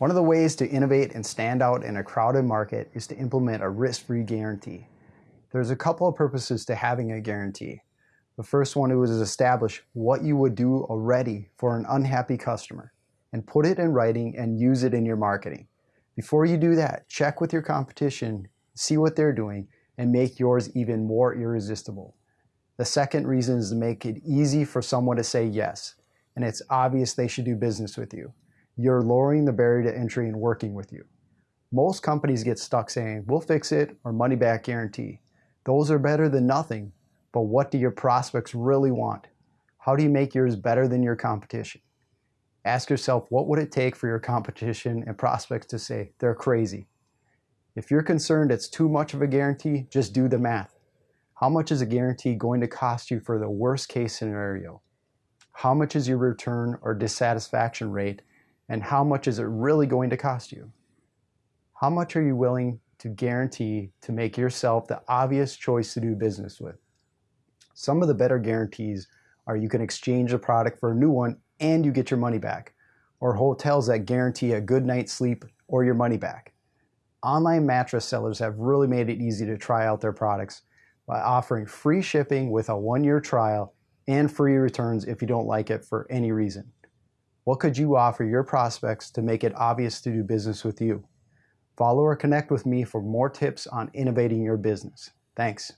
One of the ways to innovate and stand out in a crowded market is to implement a risk-free guarantee. There's a couple of purposes to having a guarantee. The first one is to establish what you would do already for an unhappy customer and put it in writing and use it in your marketing. Before you do that, check with your competition, see what they're doing, and make yours even more irresistible. The second reason is to make it easy for someone to say yes, and it's obvious they should do business with you. You're lowering the barrier to entry and working with you. Most companies get stuck saying, we'll fix it or money back guarantee. Those are better than nothing, but what do your prospects really want? How do you make yours better than your competition? Ask yourself, what would it take for your competition and prospects to say, they're crazy? If you're concerned it's too much of a guarantee, just do the math. How much is a guarantee going to cost you for the worst case scenario? How much is your return or dissatisfaction rate? And how much is it really going to cost you? How much are you willing to guarantee to make yourself the obvious choice to do business with? Some of the better guarantees are you can exchange a product for a new one and you get your money back, or hotels that guarantee a good night's sleep or your money back. Online mattress sellers have really made it easy to try out their products by offering free shipping with a one-year trial and free returns if you don't like it for any reason. What could you offer your prospects to make it obvious to do business with you? Follow or connect with me for more tips on innovating your business. Thanks.